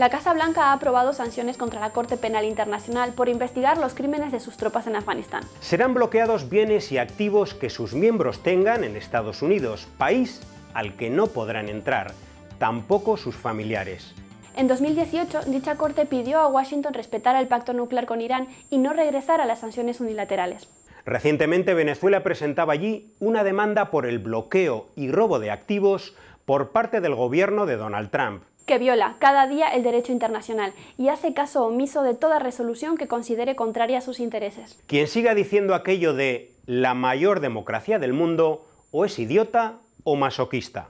La Casa Blanca ha aprobado sanciones contra la Corte Penal Internacional por investigar los crímenes de sus tropas en Afganistán. Serán bloqueados bienes y activos que sus miembros tengan en Estados Unidos, país al que no podrán entrar, tampoco sus familiares. En 2018, dicha corte pidió a Washington respetar el pacto nuclear con Irán y no regresar a las sanciones unilaterales. Recientemente Venezuela presentaba allí una demanda por el bloqueo y robo de activos por parte del gobierno de Donald Trump que viola cada día el derecho internacional y hace caso omiso de toda resolución que considere contraria a sus intereses. Quien siga diciendo aquello de la mayor democracia del mundo o es idiota o masoquista.